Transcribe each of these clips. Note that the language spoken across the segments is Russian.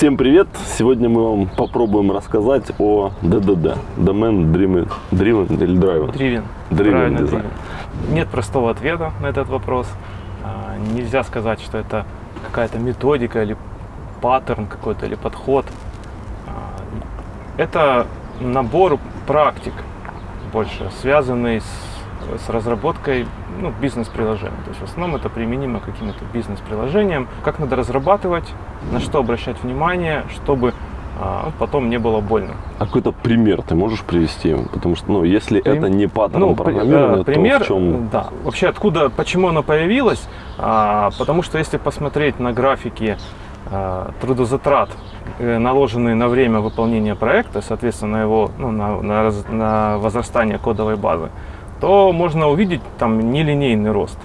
Всем привет! Сегодня мы вам попробуем рассказать о ДДД. Domain Driven, Driven или Driven? Driven. Driven Design. driven. Нет простого ответа на этот вопрос. А, Нельзя сказать, что это какая-то методика или паттерн какой-то, или подход. А, Это набор практик больше, связанный с, с разработкой ну, бизнес-приложений. То есть в основном это применимо к каким-то бизнес-приложениям. Как надо разрабатывать, на что обращать внимание, чтобы а, потом не было больно. А какой-то пример ты можешь привести? Потому что, ну, если Прим- это не паттерн Ну, программирования, э, пример, то в чем... да. Вообще, откуда, почему оно появилось? А, потому что если посмотреть на графики а, трудозатрат, э, наложенные на время выполнения проекта, соответственно, на его, ну, на, на на возрастание кодовой базы, то можно увидеть там нелинейный рост.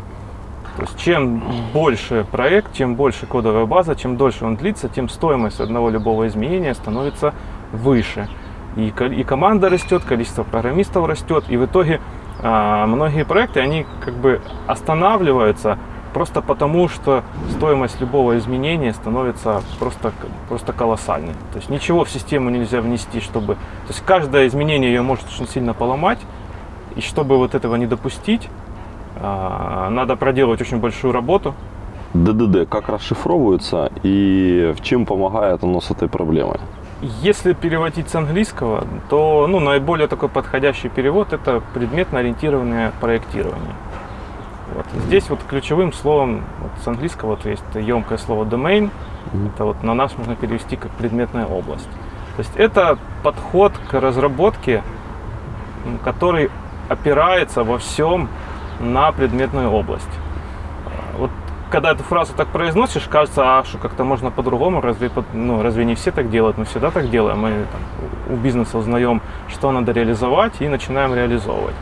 То есть чем больше проект, чем больше кодовая база, чем дольше он длится, тем стоимость одного любого изменения становится выше. И, и команда растет, количество программистов растет, и в итоге а, многие проекты, они как бы останавливаются просто потому, что стоимость любого изменения становится просто, просто колоссальной. То есть ничего в систему нельзя внести, чтобы... То есть каждое изменение ее может очень сильно поломать, и чтобы вот этого не допустить, а, надо проделать очень большую работу. ДДД как расшифровывается и в чем помогает оно с этой проблемой? Если переводить с английского, то ну, наиболее такой подходящий перевод это предметно-ориентированное проектирование. Вот. Здесь вот ключевым словом вот с английского вот есть емкое слово domain. Это вот на нас можно перевести как предметная область. То есть это подход к разработке, который опирается во всем на предметную область. Вот когда эту фразу так произносишь, кажется, а что как-то можно по-другому, разве, ну, разве не все так делают? Мы всегда так делаем. Мы там, у- бизнеса узнаем, что надо реализовать и начинаем реализовывать.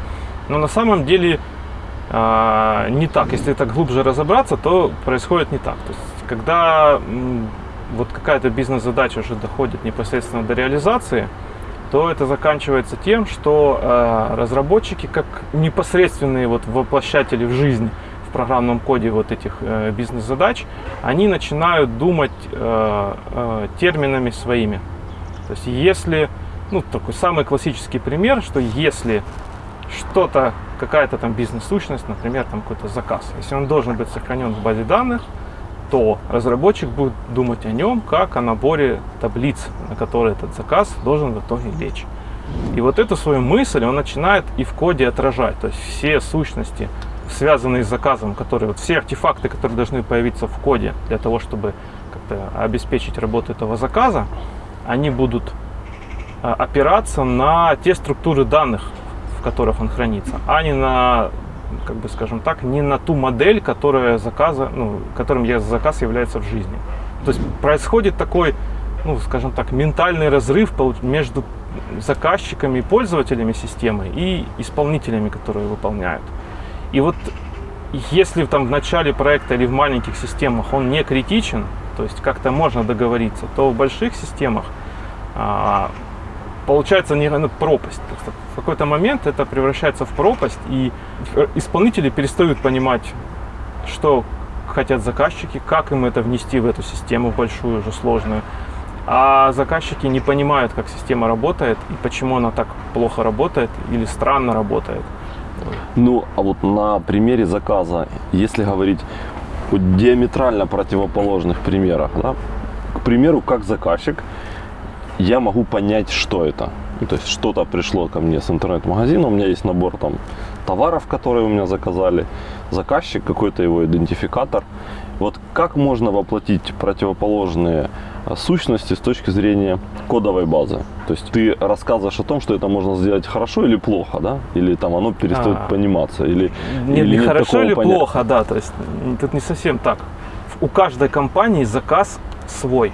Но на самом деле а, не так. Если так глубже разобраться, то происходит не так. То есть, когда вот какая-то бизнес-задача уже доходит непосредственно до реализации, то это заканчивается тем, что э, разработчики, как непосредственные вот воплощатели в жизнь в программном коде вот этих э, бизнес-задач, они начинают думать э, э, терминами своими. То есть если, ну такой самый классический пример, что если что-то, какая-то там бизнес-сущность, например, там какой-то заказ, если он должен быть сохранен в базе данных, то разработчик будет думать о нем как о наборе таблиц, на которые этот заказ должен в итоге лечь. И вот эту свою мысль он начинает и в коде отражать. То есть все сущности, связанные с заказом, которые, вот все артефакты, которые должны появиться в коде для того, чтобы как-то обеспечить работу этого заказа, они будут а, опираться на те структуры данных, в которых он хранится, а не на, как бы скажем так, не на ту модель, которая заказа, ну, которым я заказ является в жизни. То есть происходит такой, ну, скажем так, ментальный разрыв между заказчиками и пользователями системы и исполнителями, которые выполняют. И вот если там в начале проекта или в маленьких системах он не критичен, то есть как-то можно договориться, то в больших системах а, получается невероятно пропасть. То есть в какой-то момент это превращается в пропасть, и исполнители перестают понимать, что хотят заказчики, как им это внести в эту систему большую, уже сложную. А заказчики не понимают, как система работает и почему она так плохо работает или странно работает. Ну, а вот на примере заказа, если говорить о диаметрально противоположных примерах, да, к примеру, как заказчик, я могу понять, что это. Ну, то есть что-то пришло ко мне с интернет-магазина, у меня есть набор там товаров, которые у меня заказали, заказчик, какой-то его идентификатор. Вот как можно воплотить противоположные а, сущности с точки зрения кодовой базы? То есть ты рассказываешь о том, что это можно сделать хорошо или плохо, да? Или там оно перестает А. пониматься, или, Не, или не нет хорошо или понятия? плохо, да, то есть тут не совсем так. У каждой компании заказ свой.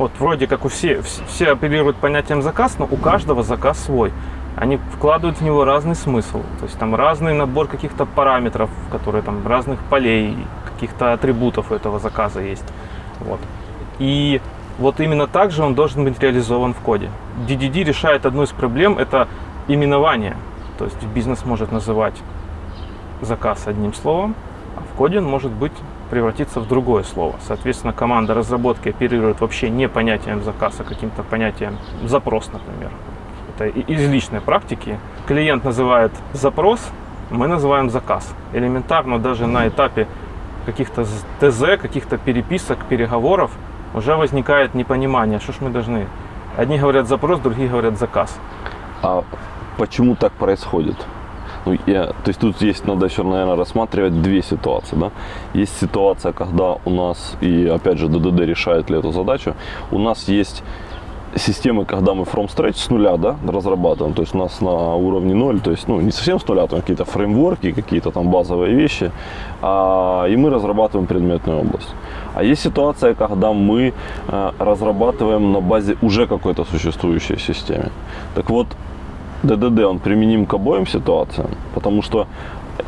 Вот вроде как у все, вс- все апеллируют понятием заказ, но у каждого заказ свой. Они вкладывают в него разный смысл. То есть там разный набор каких-то параметров, которые там разных полей, каких-то атрибутов у этого заказа есть. Вот. И вот именно так же он должен быть реализован в коде. DDD решает одну из проблем, это именование. То есть бизнес может называть заказ одним словом, А в коде он может быть превратиться в другое слово. Соответственно, команда разработки оперирует вообще не понятием заказ, а каким-то понятием запрос, например. Это из личной практики. Клиент называет запрос, мы называем заказ. Элементарно даже на этапе каких-то ТЗ, каких-то переписок, переговоров уже возникает непонимание, что ж мы должны. Одни говорят запрос, другие говорят заказ. А почему так происходит? Ну, я, то есть тут есть, надо еще, наверное, рассматривать две ситуации. Да? Есть ситуация, когда у нас, и опять же, ДДД решает ли эту задачу, у нас есть системы, когда мы from scratch с нуля да, разрабатываем, то есть у нас на уровне ноль, то есть ну, не совсем с нуля, там какие-то фреймворки, какие-то там базовые вещи, а, и мы разрабатываем предметную область. А есть ситуация, когда мы а, разрабатываем на базе уже какой-то существующей системы. Так вот, ДДД, он применим к обоим ситуациям, потому что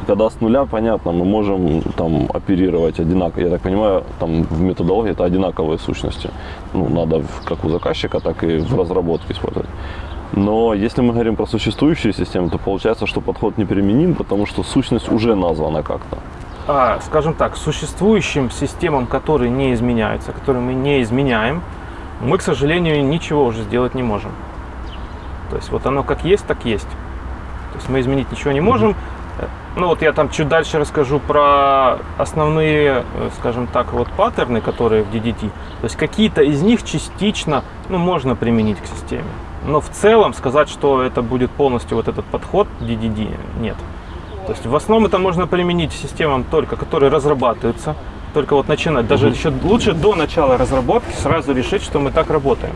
когда с нуля, понятно, мы можем там оперировать одинаково. Я так понимаю, там в методологии это одинаковые сущности. Ну, надо как у заказчика, так и в разработке использовать. Но если мы говорим про существующие системы, то получается, что подход неприменим, потому что сущность уже названа как-то. А, скажем так, существующим системам, которые не изменяются, которые мы не изменяем, мы, к сожалению, ничего уже сделать не можем. То есть вот оно как есть, так есть. То есть мы изменить ничего не можем. Ну вот я там чуть дальше расскажу про основные, э, скажем так, вот паттерны, которые в DDT. То есть какие-то из них частично, ну, можно применить к системе. Но в целом сказать, что это будет полностью вот этот подход DDD, нет. То есть в основном это можно применить системам только, которые разрабатываются, только вот начинать, даже еще лучше до начала разработки сразу решить, что мы так работаем.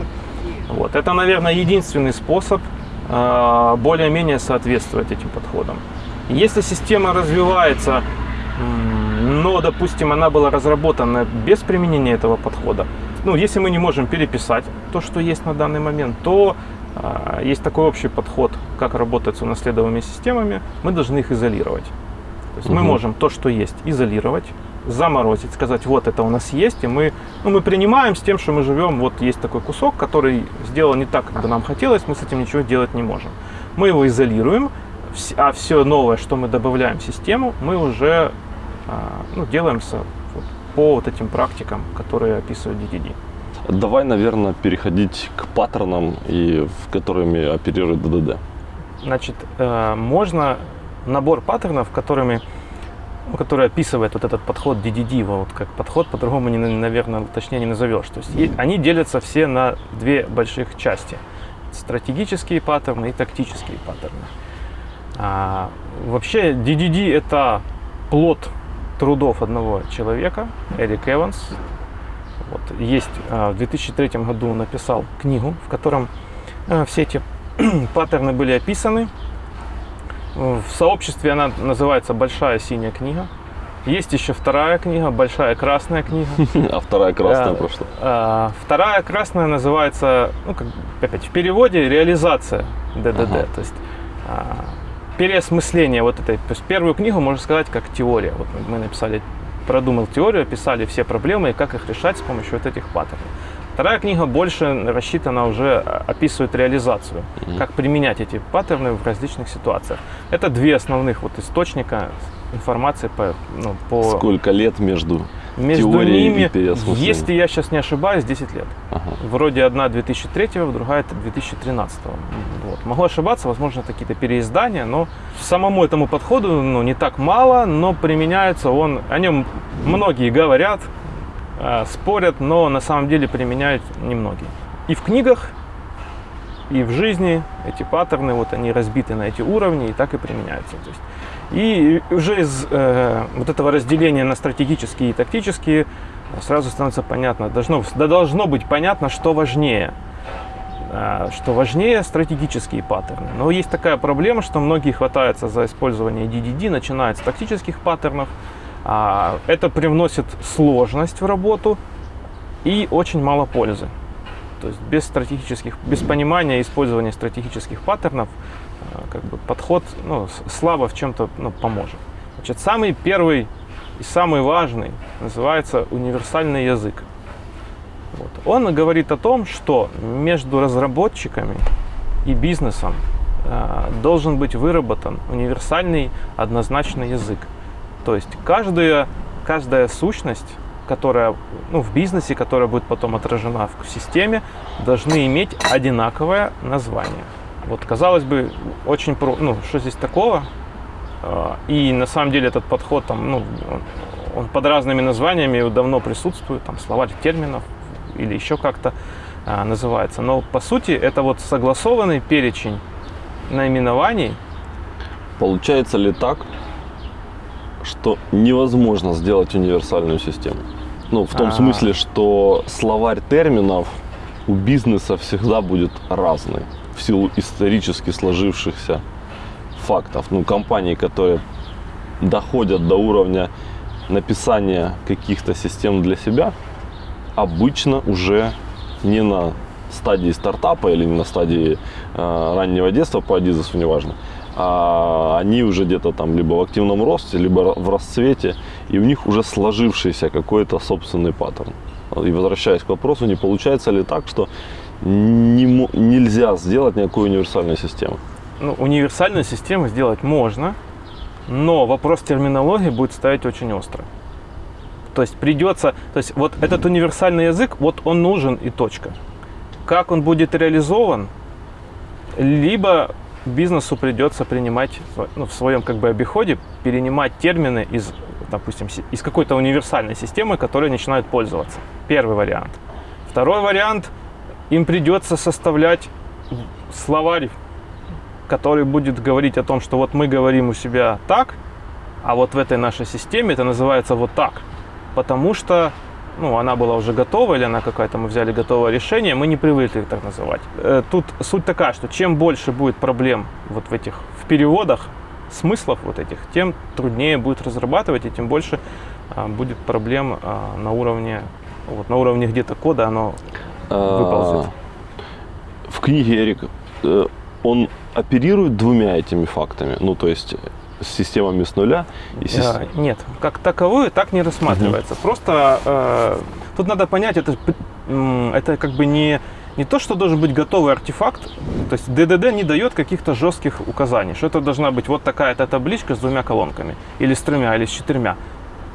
Вот. Это, наверное, единственный способ э, более-менее соответствовать этим подходам. Если система развивается, но, допустим, она была разработана без применения этого подхода, ну, если мы не можем переписать то, что есть на данный момент, то э, есть такой общий подход, как работать с унаследованными системами, мы должны их изолировать. То есть угу. мы можем то, что есть, изолировать, заморозить, сказать, вот это у нас есть, и мы, ну, мы принимаем с тем, что мы живем, вот есть такой кусок, который сделан не так, как бы нам хотелось, мы с этим ничего делать не можем. Мы его изолируем, а все новое, что мы добавляем в систему, мы уже а, ну, делаем по вот этим практикам, которые описывают DDD. Давай, наверное, переходить к паттернам, и, в которыми оперирует ДДД. Значит, э, можно набор паттернов, которыми, который описывает вот этот подход DDD, вот как подход, по-другому, не, наверное, точнее не назовешь. То есть они делятся все на две больших части. Стратегические паттерны и тактические паттерны. А, вообще DDD это плод трудов одного человека, Эрик Эванс. Вот, есть а, в 2003 году написал книгу, в котором а, все эти паттерны были описаны. В сообществе она называется «Большая синяя книга». Есть еще вторая книга, большая красная книга. А вторая красная про что? Вторая красная называется, ну, как, опять в переводе, реализация ДДД. Ага. То есть переосмысление вот этой. То есть первую книгу можно сказать как теория. Вот мы написали, продумал теорию, описали все проблемы и как их решать с помощью вот этих паттернов. Вторая книга больше рассчитана уже, а, описывает реализацию, mm-hmm. как применять эти паттерны в различных ситуациях. Это две основных вот источника информации по, ну, по... Сколько лет между между ними, если я сейчас не ошибаюсь, 10 лет. Ага. Вроде одна 2003, другая 2013. Вот. Могу ошибаться, возможно, какие-то переиздания, но самому этому подходу ну, не так мало, но применяется он, о нем многие говорят, спорят, но на самом деле применяют немногие. И в книгах, и в жизни эти паттерны, вот они разбиты на эти уровни и так и применяются. То есть и уже из э, вот этого разделения на стратегические и тактические сразу становится понятно, должно, да должно быть понятно, что важнее. Э, что важнее стратегические паттерны. Но есть такая проблема, что многие хватаются за использование DDD, начинают с тактических паттернов. А это привносит сложность в работу и очень мало пользы. То есть без стратегических, без понимания использования стратегических паттернов Э, как бы подход ну, слабо в чем-то ну, поможет. Значит, самый первый и самый важный называется универсальный язык. Вот. Он говорит о том, что между разработчиками и бизнесом э, должен быть выработан универсальный однозначный язык. То есть каждая, каждая сущность, которая ну, в бизнесе, которая будет потом отражена в системе, должны иметь одинаковое название. Вот, казалось бы, очень про... Ну, что здесь такого? А, и на самом деле этот подход там, ну, он под разными названиями давно присутствует, там словарь терминов или еще как-то а, называется. Но по сути это вот согласованный перечень наименований. Получается ли так, что невозможно сделать универсальную систему? Ну, в том А. смысле, что словарь терминов у бизнеса всегда будет разный в силу исторически сложившихся фактов. Ну, компании, которые доходят до уровня написания каких-то систем для себя, обычно уже не на стадии стартапа или не на стадии э, раннего детства по Адизесу, неважно, а они уже где-то там либо в активном росте, либо в расцвете, и у них уже сложившийся какой-то собственный паттерн. И возвращаясь к вопросу, не получается ли так, что не нельзя сделать никакой универсальной системы? Ну, универсальную систему сделать можно, но вопрос терминологии будет ставить очень остро. То есть придется, то есть вот этот универсальный язык, вот он нужен и точка. Как он будет реализован, либо бизнесу придется принимать ну, в своем как бы обиходе, перенимать термины из, допустим, из какой-то универсальной системы, которой начинают пользоваться. Первый вариант. Второй вариант, им придется составлять словарь который будет говорить о том, что вот мы говорим у себя так, а вот в этой нашей системе это называется вот так. Потому что ну, она была уже готова, или она какая-то, мы взяли готовое решение, мы не привыкли так называть. Э, Тут суть такая, что чем больше будет проблем вот в этих, в переводах, смыслов вот этих, тем труднее будет разрабатывать, и тем больше а, будет проблем а, на уровне, вот, на уровне где-то кода, оно выползет. А, В книге Эрик э, он оперирует двумя этими фактами, ну то есть с системами с нуля и сис- Э, Нет, как таковую так не рассматривается. Просто э, тут надо понять, это, это как бы не, не то, что должен быть готовый артефакт. То есть ДДД не дает каких-то жестких указаний, что это должна быть вот такая-то табличка с двумя колонками, или с тремя, или с четырьмя.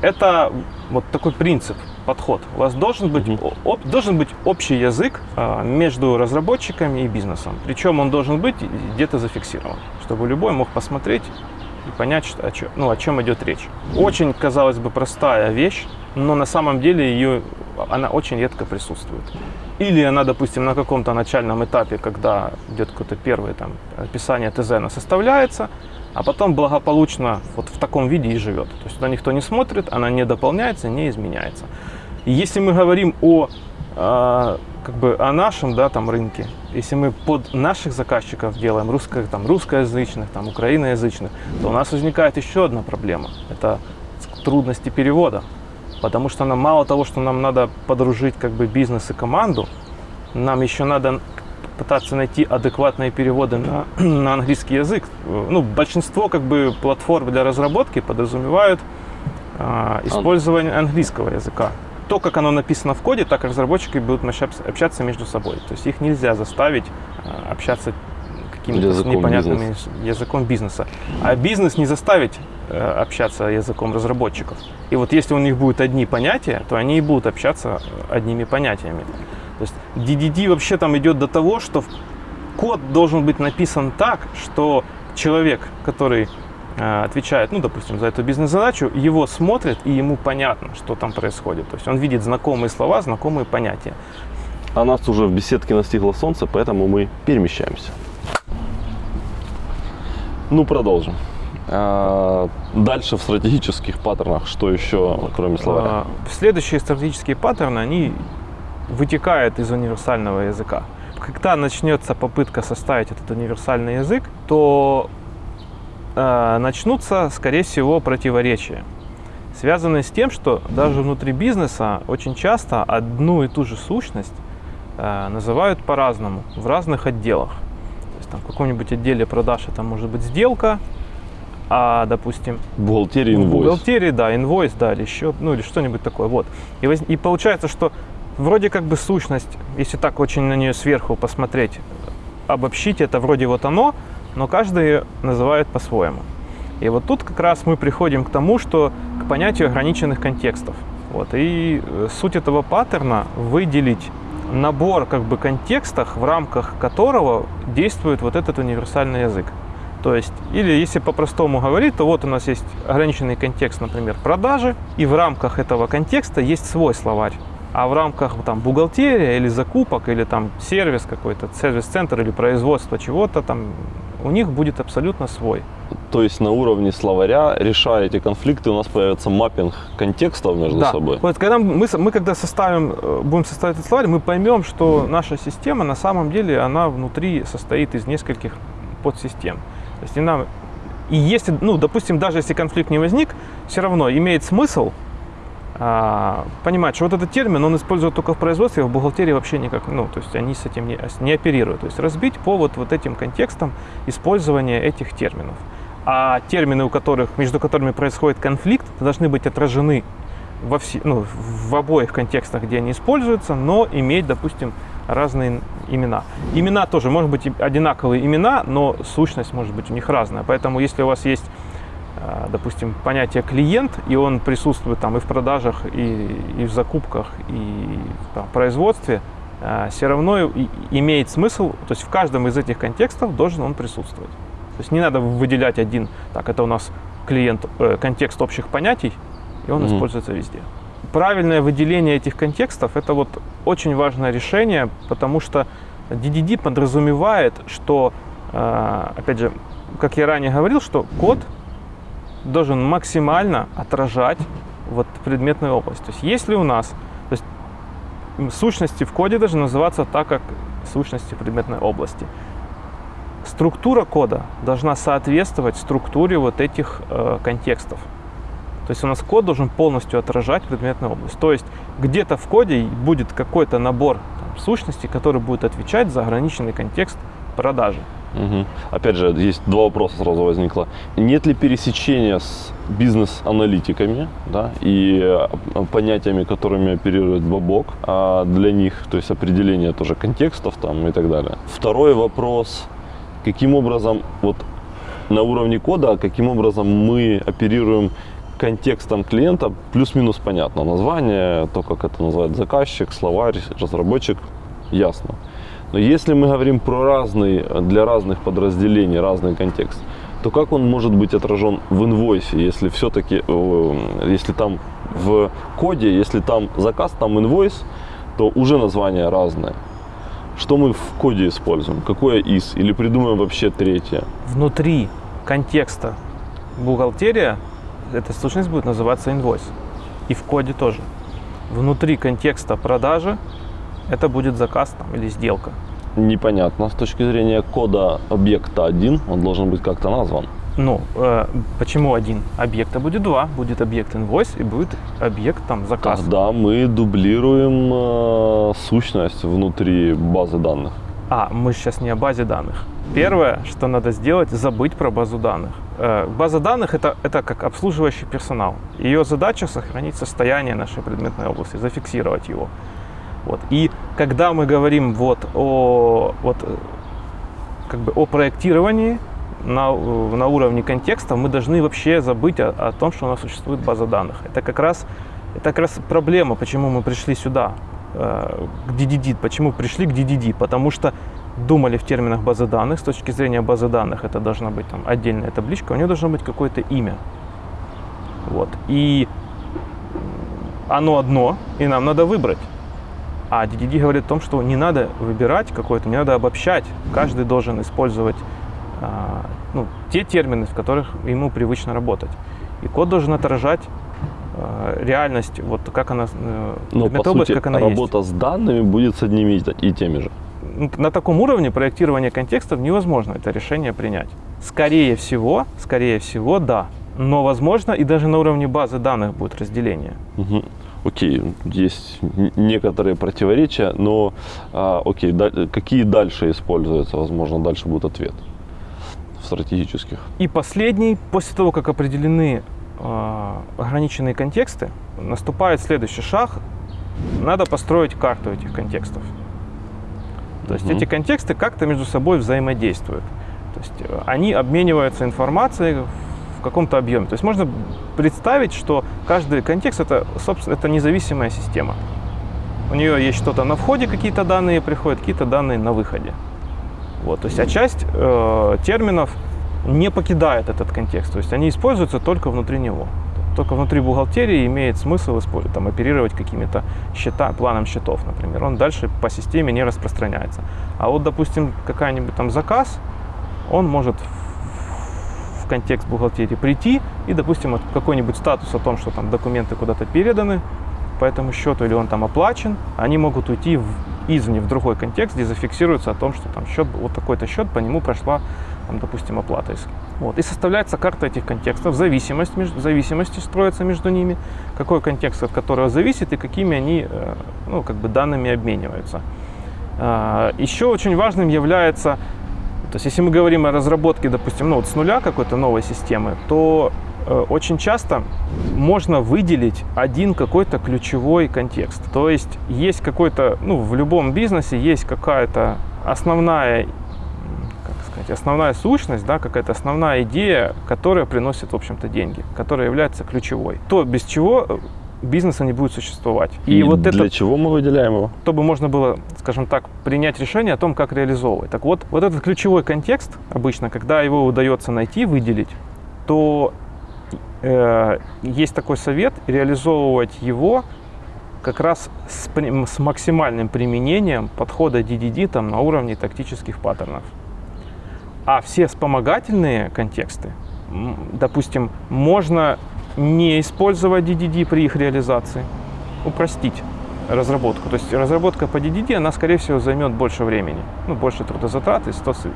Это вот такой принцип, подход. У вас должен быть, об- должен быть общий язык э, между разработчиками и бизнесом. Причем он должен быть где-то зафиксирован, чтобы любой мог посмотреть и понять, что, о, чё- ну, о чем идет речь. Очень, казалось бы, простая вещь, но на самом деле ее, она очень редко присутствует. Или она, допустим, на каком-то начальном этапе, когда идет какое-то первое там, описание ТЗ, она составляется, а потом благополучно вот в таком виде и живет. То есть туда никто не смотрит, она не дополняется, не изменяется. Если мы говорим о а, как бы о нашем да, там, рынке, если мы под наших заказчиков делаем русско, там, русскоязычных, там, украиноязычных, то у нас возникает еще одна проблема. Это трудности перевода. Потому что нам мало того, что нам надо подружить как бы бизнес и команду, нам еще надо пытаться найти адекватные переводы на, на английский язык. Ну, большинство как бы платформ для разработки подразумевают а, использование английского языка. То, как оно написано в коде, так разработчики будут общаться, между собой. То есть их нельзя заставить а, общаться каким-то Языком непонятным языком бизнеса. А бизнес не заставить э, общаться языком разработчиков. И вот если у них будут одни понятия, то они и будут общаться э, одними понятиями. То есть DDD вообще там идет до того, что код должен быть написан так, что человек, который э, отвечает, ну, допустим, за эту бизнес-задачу, его смотрит и ему понятно, что там происходит. То есть он видит знакомые слова, знакомые понятия. А нас уже в беседке настигло солнце, поэтому мы перемещаемся. Ну, продолжим. А, Дальше в стратегических паттернах, что еще, кроме словаря? А, Следующие стратегические паттерны, они вытекают из универсального языка. Когда начнется попытка составить этот универсальный язык, то э, начнутся, скорее всего, противоречия, связанные с тем, что даже внутри бизнеса очень часто одну и ту же сущность э, называют по-разному в разных отделах. То есть там в каком-нибудь отделе продаж это может быть сделка, а, допустим, Бухгалтерия, инвойс. бухгалтерии, да, инвойс, да, или еще, ну или что-нибудь такое, вот. И, воз- и получается, что вроде как бы сущность, если так очень на нее сверху посмотреть, обобщить это вроде вот оно, но каждый называет по-своему. И вот тут как раз мы приходим к тому, что к понятию ограниченных контекстов. Вот. И э, суть этого паттерна выделить набор как бы контекстов, в рамках которого действует вот этот универсальный язык. То есть, или если по-простому говорить, то вот у нас есть ограниченный контекст, например, продажи, и в рамках этого контекста есть свой словарь. А в рамках там бухгалтерия или закупок, или там сервис какой-то, сервис-центр или производство чего-то, там у них будет абсолютно свой. То есть на уровне словаря, решая эти конфликты, у нас появится маппинг контекстов между да. собой. Вот когда мы, мы когда составим, э, будем составить этот словарь, мы поймем, что наша система на самом деле, она внутри состоит из нескольких подсистем. То есть и нам, и если, ну, допустим, даже если конфликт не возник, все равно имеет смысл понимать, что вот этот термин, он использует только в производстве, а в бухгалтерии вообще никак, ну, то есть они с этим не, не оперируют. То есть разбить по вот, вот этим контекстам использования этих терминов. А термины, у которых, между которыми происходит конфликт, должны быть отражены во все, ну, в обоих контекстах, где они используются, но иметь, допустим, разные имена. Имена тоже, может быть, одинаковые имена, но сущность может быть у них разная. Поэтому если у вас есть, а, допустим, понятие клиент, и он присутствует там и в продажах, и, и в закупках, и там, в производстве, а, все равно имеет смысл, то есть в каждом из этих контекстов должен он присутствовать. То есть не надо выделять один, так, это у нас клиент, э, контекст общих понятий, и он mm-hmm. используется везде правильное выделение этих контекстов – это вот очень важное решение, потому что DDD подразумевает, что, э, опять же, как я ранее говорил, что код должен максимально отражать вот предметную область. То есть если у нас то есть, сущности в коде должны называться так, как сущности предметной области. Структура кода должна соответствовать структуре вот этих э, контекстов. То есть у нас код должен полностью отражать предметную область. То есть где-то в коде будет какой-то набор там, сущностей, который будет отвечать за ограниченный контекст продажи. Угу. Опять же, есть два вопроса сразу возникло. Нет ли пересечения с бизнес-аналитиками да, и э, понятиями, которыми оперирует Бабок, а для них, то есть определение тоже контекстов там и так далее. Второй вопрос, каким образом вот на уровне кода, каким образом мы оперируем контекстом клиента плюс-минус понятно. Название, то, как это называет заказчик, словарь, разработчик, ясно. Но если мы говорим про разный, для разных подразделений разный контекст, то как он может быть отражен в инвойсе, если все-таки, если там в коде, если там заказ, там инвойс, то уже название разное. Что мы в коде используем? Какое из? Или придумаем вообще третье? Внутри контекста бухгалтерия эта сущность будет называться invoice. И в коде тоже. Внутри контекста продажи это будет заказ там, или сделка. Непонятно. С точки зрения кода объекта один, он должен быть как-то назван. Ну, э, почему один? Объекта будет два. Будет объект invoice и будет объект там заказ. Тогда мы дублируем э, сущность внутри базы данных. А, мы сейчас не о базе данных. Первое, что надо сделать, забыть про базу данных. Э, база данных это, это как обслуживающий персонал. Ее задача сохранить состояние нашей предметной области, зафиксировать его. Вот. И когда мы говорим вот о, вот, как бы о проектировании на, на уровне контекста, мы должны вообще забыть о, о том, что у нас существует база данных. Это как раз, это как раз проблема, почему мы пришли сюда, э, к DDD. Почему пришли к DDD? Потому что думали в терминах базы данных. С точки зрения базы данных это должна быть там, отдельная табличка, у нее должно быть какое-то имя. Вот. И оно одно, и нам надо выбрать. А DDD говорит о том, что не надо выбирать какое-то, не надо обобщать. Каждый должен использовать а, ну, те термины, в которых ему привычно работать. И код должен отражать а, реальность, вот как она, э, Но, по сути, как она работа есть. с данными будет с одними и теми же на таком уровне проектирования контекстов невозможно это решение принять. Скорее всего, скорее всего, да. Но возможно и даже на уровне базы данных будет разделение. Угу. Окей, есть некоторые противоречия, но а, окей, да, какие дальше используются? Возможно, дальше будет ответ в стратегических. И последний, после того, как определены э, ограниченные контексты, наступает следующий шаг. Надо построить карту этих контекстов. То есть угу. эти контексты как-то между собой взаимодействуют. То есть э, они обмениваются информацией в каком-то объеме. То есть можно представить, что каждый контекст это, собственно, это независимая система. У нее есть что-то на входе, какие-то данные приходят, какие-то данные на выходе. Вот, то есть, а часть э, терминов не покидает этот контекст, то есть они используются только внутри него. Только внутри бухгалтерии имеет смысл использовать, там, оперировать какими-то счета, планом счетов, например. Он дальше по системе не распространяется. А вот, допустим, какая-нибудь там заказ, он может в контекст бухгалтерии прийти и, допустим, какой-нибудь статус о том, что там документы куда-то переданы по этому счету или он там оплачен, они могут уйти в, извне в другой контекст, где зафиксируется о том, что там счет, вот такой-то счет, по нему прошла, там, допустим, оплата. Вот. И составляется карта этих контекстов, зависимость, между, зависимости строятся между ними, какой контекст от которого зависит и какими они э, ну, как бы данными обмениваются. А, Еще очень важным является то есть, если мы говорим о разработке, допустим, ну, вот с нуля какой-то новой системы, то э, очень часто можно выделить один какой-то ключевой контекст. То есть, есть какой-то, ну, в любом бизнесе есть какая-то основная сказать, основная сущность, да, какая-то основная идея, которая приносит, в общем-то, деньги, которая является ключевой. То, без чего э, бизнеса не будет существовать. И, и вот для это, чего мы выделяем его? Чтобы можно было, скажем так, принять решение о том, как реализовывать. Так вот, вот этот ключевой контекст, обычно, когда его удается найти, выделить, то э, есть такой совет реализовывать его как раз с, с максимальным применением подхода DDD там, на уровне тактических паттернов. А все вспомогательные контексты, допустим, можно не использовать DDD при их реализации, упростить разработку. То есть разработка по DDD, она, скорее всего, займет больше времени, ну, больше трудозатрат и,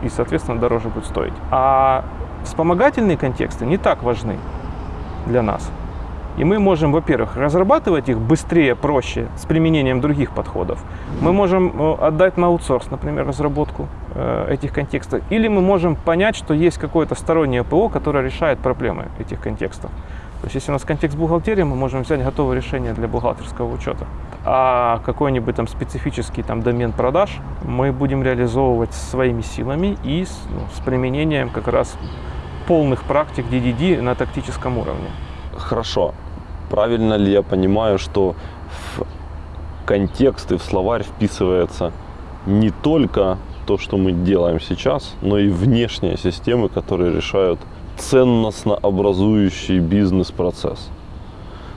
и, соответственно, дороже будет стоить. А вспомогательные контексты не так важны для нас. И мы можем, во-первых, разрабатывать их быстрее, проще, с применением других подходов. Мы можем э, отдать на аутсорс, например, разработку э, этих контекстов. Или мы можем понять, что есть какое-то стороннее ПО, которое решает проблемы этих контекстов. То есть, если у нас контекст бухгалтерии, мы можем взять готовое решение для бухгалтерского учета. А какой-нибудь там специфический там домен продаж мы будем реализовывать своими силами и с, ну, с применением как раз полных практик DDD на тактическом уровне. Хорошо. Правильно ли я понимаю, что в контекст и в словарь вписывается не только то, что мы делаем сейчас, но и внешние системы, которые решают ценностно образующий бизнес-процесс.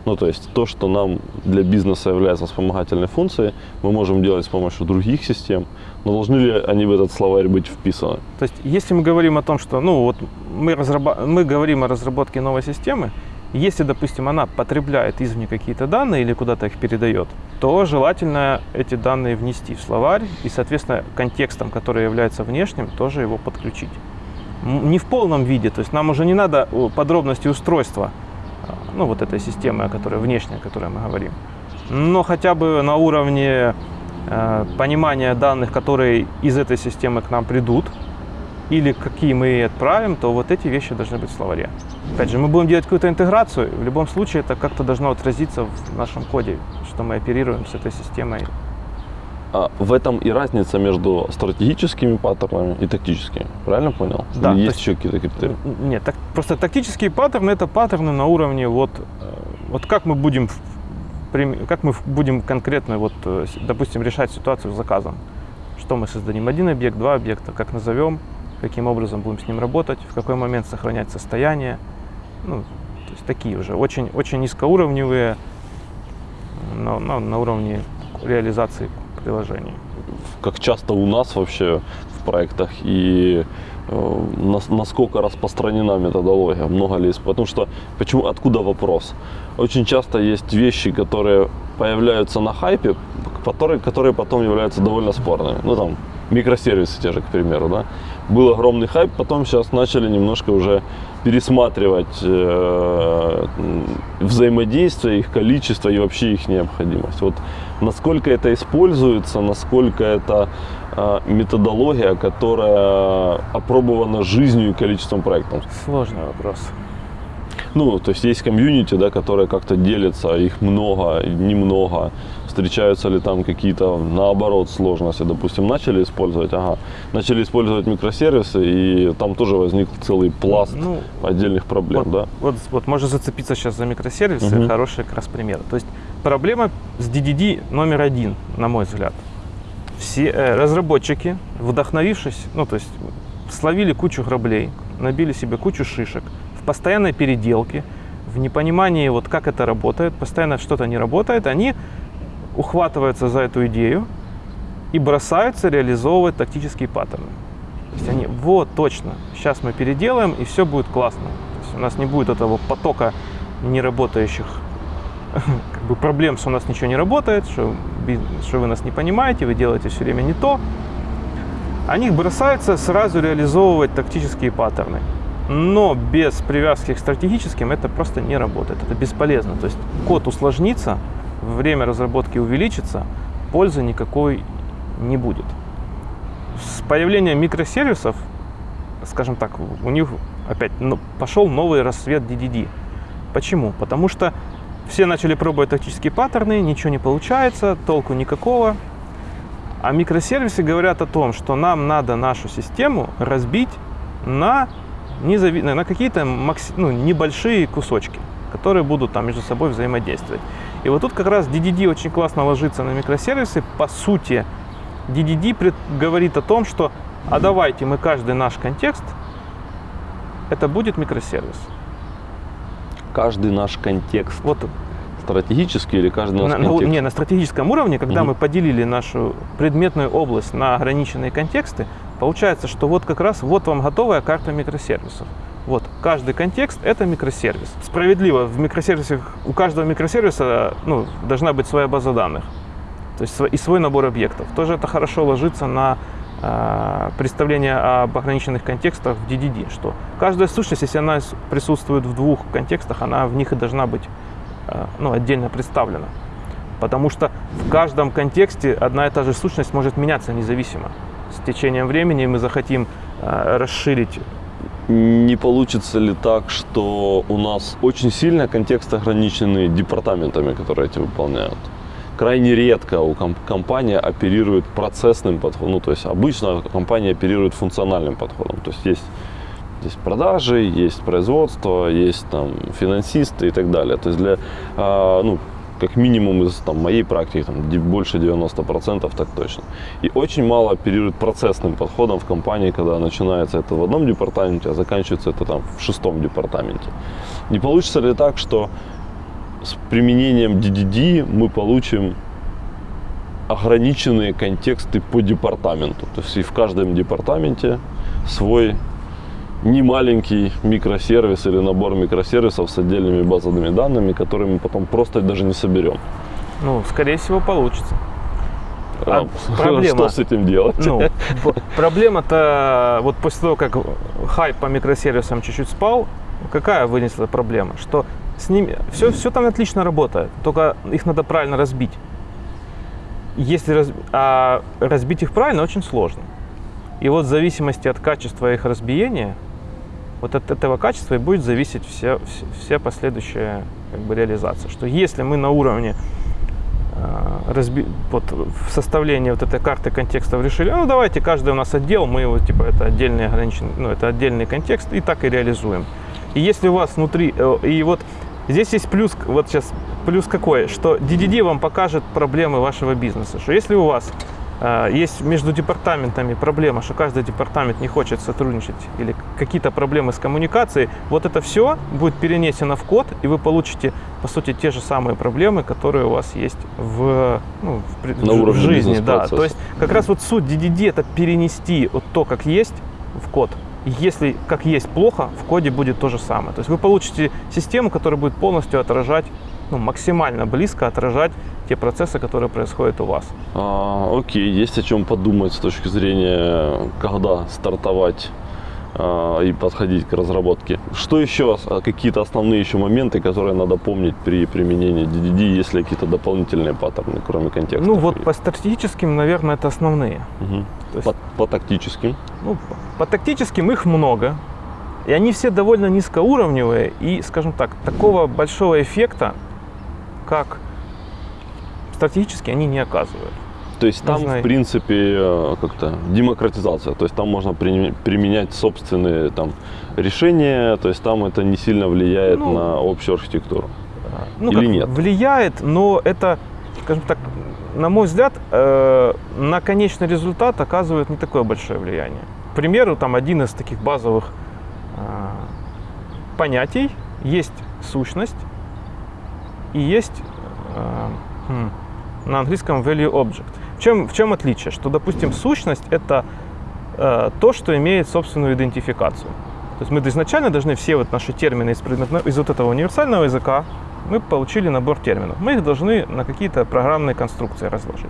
Ну, то есть то, что нам для бизнеса является вспомогательной функцией, мы можем делать с помощью других систем, но должны ли они в этот словарь быть вписаны? То есть, если мы говорим о том, что ну, вот мы, разраба... мы говорим о разработке новой системы, если, допустим, она потребляет извне какие-то данные или куда-то их передает, то желательно эти данные внести в словарь и, соответственно, контекстом, который является внешним, тоже его подключить не в полном виде, то есть нам уже не надо подробности устройства, а, ну вот этой системы, о которой внешняя, о которой мы говорим, но хотя бы на уровне э, понимания данных, которые из этой системы к нам придут, или какие мы отправим, то вот эти вещи должны быть в словаре. Опять же, мы будем делать какую-то интеграцию, в любом случае это как-то должно отразиться в нашем коде, что мы оперируем с этой системой а в этом и разница между стратегическими паттернами и тактическими. Правильно понял? Да. Или есть есть еще какие-то критерии? Нет, так, просто тактические паттерны это паттерны на уровне вот, э, вот как мы будем как мы будем конкретно, вот, э, допустим, решать ситуацию с заказом. Что мы создадим? Один объект, два объекта, как назовем, каким образом будем с ним работать, в какой момент сохранять состояние. Ну, то есть такие уже очень, очень низкоуровневые, но, но на уровне реализации приложений. Как часто у нас вообще в проектах и э, насколько распространена методология, много ли Потому что, почему, откуда вопрос? Очень часто есть вещи, которые появляются на хайпе, которые, которые потом являются довольно спорными. Ну там, микросервисы те же, к примеру, да. Был огромный хайп, потом сейчас начали немножко уже пересматривать э, взаимодействие, их количество и вообще их необходимость. Вот насколько это используется, насколько это э, методология, которая опробована жизнью и количеством проектов. Сложный вопрос. Ну, то есть есть комьюнити, да, которое как-то делится, их много, немного. Встречаются ли там какие-то, наоборот, сложности? Допустим, начали использовать, ага, начали использовать микросервисы, и там тоже возник целый пласт Ну, отдельных проблем, вот, да? вот, вот можно зацепиться сейчас за микросервисы, Мгм. хороший как раз пример. То есть проблема с DDD номер один, на мой взгляд. Все э, разработчики, вдохновившись, ну то есть словили кучу граблей, набили себе кучу шишек в постоянной переделке, в непонимании вот как это работает, постоянно что-то не работает, они ухватываются за эту идею и бросаются реализовывать тактические паттерны. То есть они, вот, точно, сейчас мы переделаем, и все будет классно. То есть у нас не будет этого потока неработающих как бы проблем, что у нас ничего не работает, что, что вы нас не понимаете, вы делаете все время не то. Они бросаются сразу реализовывать тактические паттерны. Но без привязки к стратегическим это просто не работает, это бесполезно. То есть код усложнится, время разработки увеличится, пользы никакой не будет. С появлением микросервисов, скажем так, у них опять ну, пошел новый рассвет DDD. Почему? Потому что все начали пробовать тактические паттерны, ничего не получается, толку никакого. А микросервисы говорят о том, что нам надо нашу систему разбить на, незави- на какие-то макси- ну, небольшие кусочки, которые будут там между собой взаимодействовать. И вот тут как раз DDD очень классно ложится на микросервисы. По сути, DDD пред- говорит о том, что а давайте мы каждый наш контекст, это будет микросервис. Каждый наш контекст Вот стратегический или каждый наш на, на у- контекст? не, на стратегическом уровне, когда Мгм. мы поделили нашу предметную область на ограниченные контексты, получается, что вот как раз вот вам готовая карта микросервисов. Вот, каждый контекст – это микросервис. Справедливо, в микросервисах, у каждого микросервиса ну, должна быть своя база данных. То есть и свой набор объектов. Тоже это хорошо ложится на а, представление об ограниченных контекстах в DDD, что каждая сущность, если она присутствует в двух контекстах, она в них и должна быть а, ну, отдельно представлена. Потому что в каждом контексте одна и та же сущность может меняться независимо. С течением времени мы захотим а, расширить Не получится ли так, что у нас очень сильно контекст ограниченный департаментами, которые эти выполняют? Крайне редко у ком- компания оперирует процессным подходом. Ну, то есть обычно компания оперирует функциональным подходом. То есть есть, есть продажи, есть производство, есть там финансисты и так далее. То есть для, а, ну, как минимум из там, моей практики, там, больше 90% так точно. И очень мало оперируют процессным подходом в компании, когда начинается это в одном департаменте, а заканчивается это там в шестом департаменте. Не получится ли так, что с применением DDD мы получим ограниченные контексты по департаменту? То есть и в каждом департаменте свой немаленький микросервис или набор микросервисов с отдельными базовыми данными, которые мы потом просто даже не соберем. Ну, скорее всего, получится. А, А проблема? Что с этим делать? Ну, проблема-то, вот после того, как хайп по микросервисам чуть-чуть спал, какая вынесла проблема? Что с ними все, все там отлично работает, только их надо правильно разбить. Если раз- а разбить их правильно очень сложно. И вот в зависимости от качества их разбиения, вот от этого качества и будет зависеть вся, вся, вся последующая как бы, реализация. Что если мы на уровне а, разби... вот, в составлении вот этой карты контекстов решили, ну давайте каждый у нас отдел, мы его типа это отдельный ограниченный, ну это отдельный контекст и так и реализуем. И если у вас внутри, э, и вот здесь есть плюс, вот сейчас плюс какой, что DDD вам покажет проблемы вашего бизнеса, что если у вас есть между департаментами проблема, что каждый департамент не хочет сотрудничать или какие-то проблемы с коммуникацией, вот это все будет перенесено в код, и вы получите, по сути, те же самые проблемы, которые у вас есть в, ну, в, На в жизни. Да. То есть как раз вот суть DDD это перенести вот то, как есть, в код. Если как есть плохо, в коде будет то же самое. То есть вы получите систему, которая будет полностью отражать, ну, максимально близко отражать те процессы, которые происходят у вас. А, окей, есть о чем подумать с точки зрения, когда стартовать а, и подходить к разработке. Что еще, а, какие-то основные еще моменты, которые надо помнить при применении DDD, если какие-то дополнительные паттерны, кроме контекста? Ну вот по стратегическим, наверное, это основные. То есть, по, по тактическим. ну, по тактическим их много. И они все довольно низкоуровневые, и, скажем так, такого большого эффекта, как стратегически, они не оказывают. То есть там, Нужно- в принципе, э, как-то демократизация. То есть там можно при- применять собственные там решения. То есть там это не сильно влияет Ну, на общую архитектуру. ну, Или как, нет? влияет, но это, скажем так, на мой взгляд, э, на конечный результат оказывает не такое большое влияние. К примеру, там один из таких базовых э, понятий есть сущность и есть э, хм, на английском value object. В чем, в чем отличие? Что, допустим, сущность это э, то, что имеет собственную идентификацию. То есть мы изначально должны все вот наши термины из, предметно- из вот этого универсального языка, мы получили набор терминов. Мы их должны на какие-то программные конструкции разложить.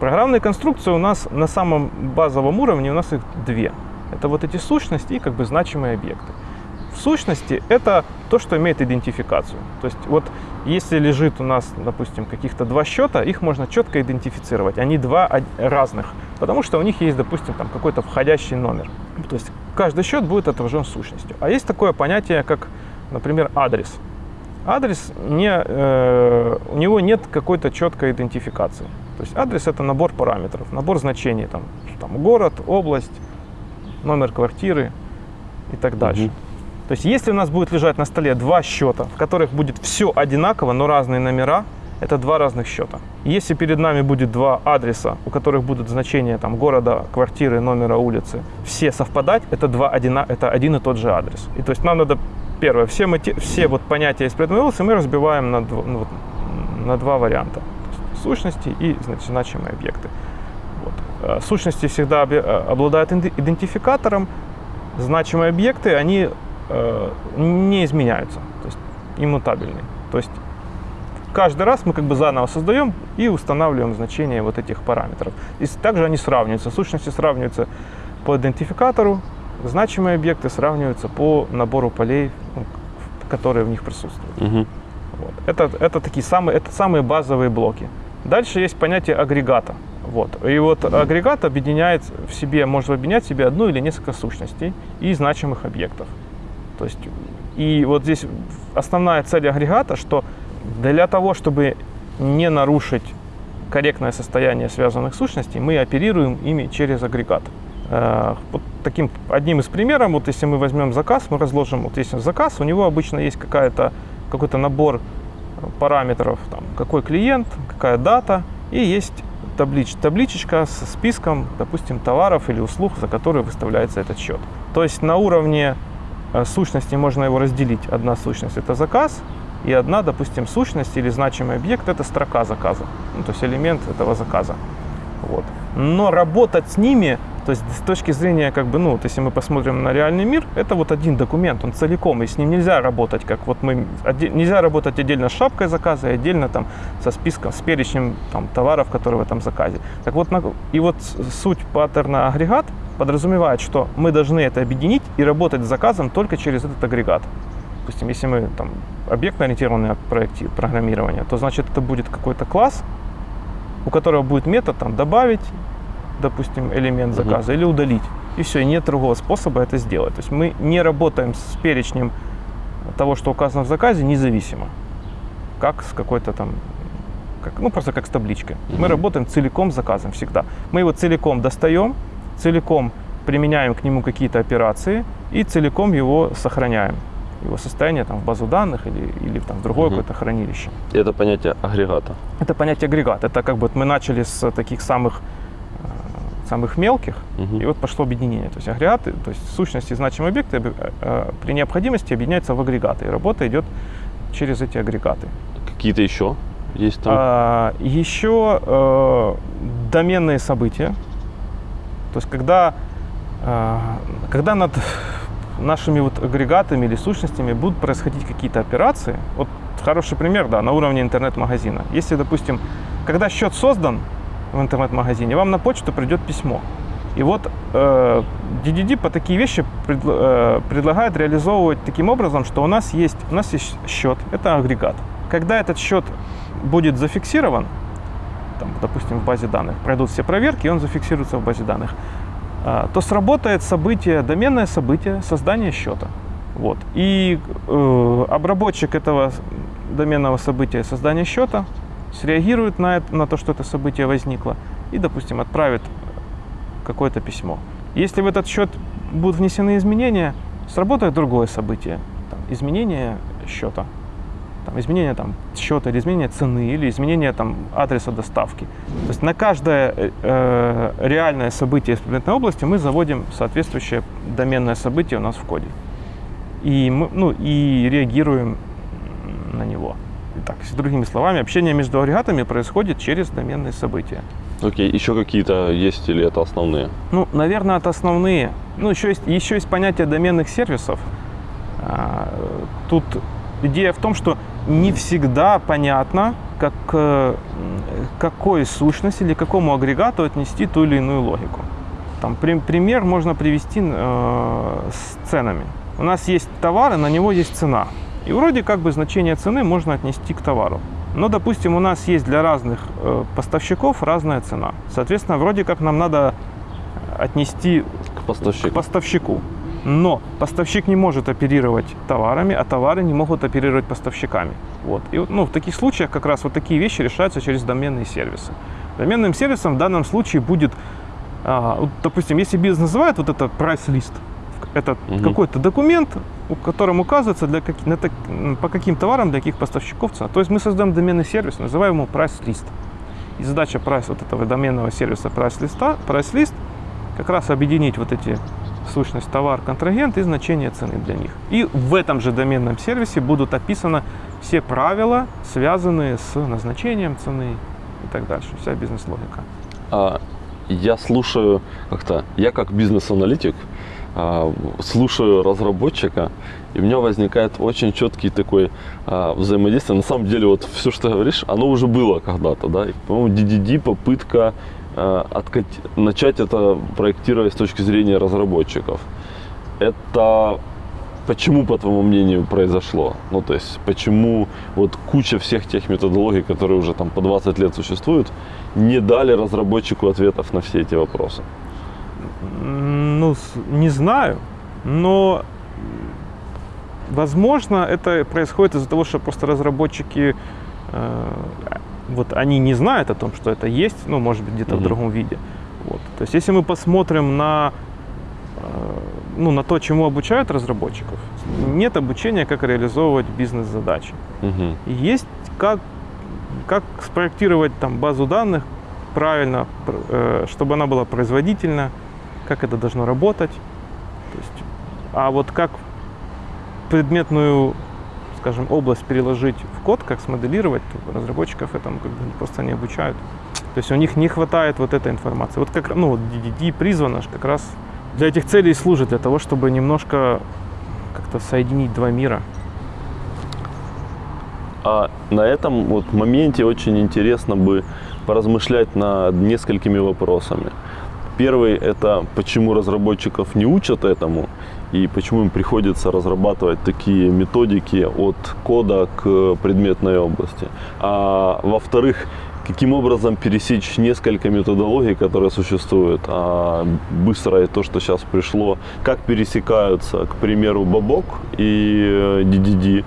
Программные конструкции у нас на самом базовом уровне, у нас их две. Это вот эти сущности и как бы значимые объекты. В сущности это то, что имеет идентификацию. То есть вот если лежит у нас, допустим, каких-то два счета, их можно четко идентифицировать. Они два разных, потому что у них есть, допустим, там какой-то входящий номер. То есть каждый счет будет отражен сущностью. А есть такое понятие, как, например, адрес. Адрес не, э, у него нет какой-то четкой идентификации. То есть адрес это набор параметров, набор значений, там, там город, область, номер квартиры и так дальше. Мгм. То есть если у нас будет лежать на столе два счета, в которых будет все одинаково, но разные номера, это два разных счета. Если перед нами будет два адреса, у которых будут значения там, города, квартиры, номера улицы, все совпадать, это, два одина, это один и тот же адрес. И то есть нам надо, первое, все, мы, все вот понятия из области мы разбиваем на, ну, вот, на два варианта. Сущности и значит, значимые объекты. Вот. Э, Сущности всегда э, обладают идентификатором, значимые объекты, они не изменяются, то есть иммутабельны. То есть каждый раз мы как бы заново создаем и устанавливаем значения вот этих параметров. И также они сравниваются. Сущности сравниваются по идентификатору, значимые объекты сравниваются по набору полей, ну, которые в них присутствуют. Мгм. Вот. Это, это такие самые, это самые базовые блоки. Дальше есть понятие агрегата. Вот. И вот агрегат объединяет в себе, может объединять в себе одну или несколько сущностей и значимых объектов. То есть, и вот здесь основная цель агрегата, что для того, чтобы не нарушить корректное состояние связанных сущностей, мы оперируем ими через агрегат. Э, Вот таким одним из примеров, вот если мы возьмем заказ, мы разложим, вот если заказ, у него обычно есть какая-то, какой-то набор параметров, там, какой клиент, какая дата, и есть таблич, табличечка с списком, допустим, товаров или услуг, за которые выставляется этот счет. То есть на уровне сущности можно его разделить. Одна сущность это заказ, и одна, допустим, сущность или значимый объект это строка заказа, ну, то есть элемент этого заказа. Вот. Но работать с ними, то есть с точки зрения, как бы, ну, вот если мы посмотрим на реальный мир, это вот один документ, он целиком, и с ним нельзя работать, как вот мы, нельзя работать отдельно с шапкой заказа и отдельно там со списком, с перечнем там, товаров, которые в этом заказе. Так вот, и вот суть паттерна агрегат подразумевает, что мы должны это объединить и работать с заказом только через этот агрегат. Допустим, если мы там объектно-ориентированное программирование, то значит это будет какой-то класс, у которого будет метод там добавить, допустим, элемент заказа или удалить. И все, и нет другого способа это сделать. То есть мы не работаем с перечнем того, что указано в заказе, независимо. Как с какой-то там, как, ну просто как с табличкой. Мы Мгм. работаем целиком с заказом всегда. Мы его целиком достаем, целиком применяем к нему какие-то операции и целиком его сохраняем. Его состояние там в базу данных или, или там в другое Мгм. какое-то хранилище. Это понятие агрегата. Это понятие агрегат. Это как бы вот мы начали с таких самых, э, самых мелких, Мгм. и вот пошло объединение. То есть агрегаты, то есть сущности и значимые объекты э, при необходимости объединяются в агрегаты. И работа идет через эти агрегаты. Какие-то еще есть там? А, еще э, доменные события. То есть когда, э, когда над нашими вот агрегатами или сущностями будут происходить какие-то операции. Вот хороший пример, да, на уровне интернет-магазина. Если, допустим, когда счет создан в интернет-магазине, вам на почту придет письмо. И вот э, DDD по такие вещи пред- э, предлагает реализовывать таким образом, что у нас есть, у нас есть счет, это агрегат. Когда этот счет будет зафиксирован, там, допустим, в базе данных, пройдут все проверки, и он зафиксируется в базе данных. а, то сработает событие, доменное событие создания счета. Вот. И э, обработчик этого доменного события создания счета среагирует на, это, на то, что это событие возникло, и, допустим, отправит какое-то письмо. Если в этот счет будут внесены изменения, сработает другое событие, там, изменение счета, там, изменение там, счета или изменение цены, или изменение там, адреса доставки. То есть на каждое э, э реальное событие из предметной области мы заводим соответствующее доменное событие у нас в коде. И, мы, ну, и реагируем на него. Итак, с другими словами, общение между агрегатами происходит через доменные события. Окей, еще какие-то есть или это основные? Ну, наверное, это основные. Ну, еще есть, еще есть понятие доменных сервисов. А, тут идея в том, что не всегда понятно, как, э, какой сущности или какому агрегату отнести ту или иную логику. Там, пример можно привести э, с ценами. У нас есть товар, и на него есть цена. И вроде как бы значение цены можно отнести к товару. Но, допустим, у нас есть для разных э, поставщиков разная цена. Соответственно, вроде как нам надо отнести к поставщику. К поставщику. Но поставщик не может оперировать товарами, а товары не могут оперировать поставщиками. Вот. И ну, в таких случаях как раз вот такие вещи решаются через доменные сервисы. Доменным сервисом в данном случае будет, а, вот, допустим, если бизнес называет вот это прайс-лист, это угу. какой-то документ, в котором указывается для как, на, по каким товарам, для каких поставщиков цена. То есть мы создаем доменный сервис, называем его прайс-лист. И задача прайс вот этого доменного сервиса прайс-листа, прайс-лист как раз объединить вот эти сущность товар, контрагент и значение цены для них. И в этом же доменном сервисе будут описаны все правила, связанные с назначением цены и так дальше. Вся бизнес-логика. А, я слушаю как-то, я как бизнес-аналитик, а, слушаю разработчика, и у меня возникает очень четкий такой а, взаимодействие. На самом деле, вот все, что говоришь, оно уже было когда-то, да. по-моему, DDD попытка откат... начать это проектировать с точки зрения разработчиков. Это почему, по твоему мнению, произошло? Ну, то есть, почему вот куча всех тех методологий, которые уже там по 20 лет существуют, не дали разработчику ответов на все эти вопросы? Ну, не знаю, но возможно это происходит из-за того, что просто разработчики э, вот они не знают о том, что это есть, ну, может быть, где-то mm-hmm. в другом виде. Вот. То есть, если мы посмотрим на, э, ну, на то, чему обучают разработчиков, нет обучения, как реализовывать бизнес-задачи. Mm-hmm. Есть как, как спроектировать там базу данных правильно, э, чтобы она была производительна, как это должно работать. То есть, а вот как предметную, скажем, область переложить в код, как смоделировать, то разработчиков этому как бы просто не обучают. То есть у них не хватает вот этой информации. Вот как ну, DDD призвано как раз для этих целей служит, для того, чтобы немножко как-то соединить два мира. А на этом вот моменте очень интересно бы поразмышлять над несколькими вопросами. Первый – это почему разработчиков не учат этому и почему им приходится разрабатывать такие методики от кода к предметной области. А во-вторых, каким образом пересечь несколько методологий, которые существуют, а быстро и то, что сейчас пришло, как пересекаются, к примеру, Бабок и DDD, э,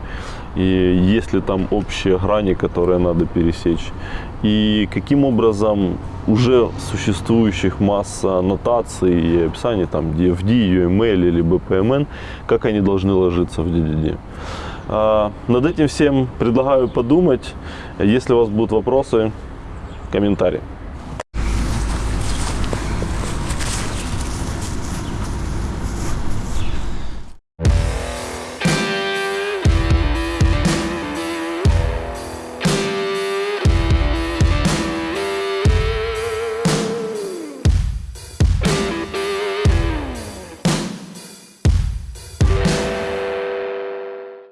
и есть ли там общие грани, которые надо пересечь, и каким образом уже существующих масса нотаций и описаний, там DFD, UML или BPMN, как они должны ложиться в DDD. А, над этим всем предлагаю подумать. Если у вас будут вопросы, комментарии.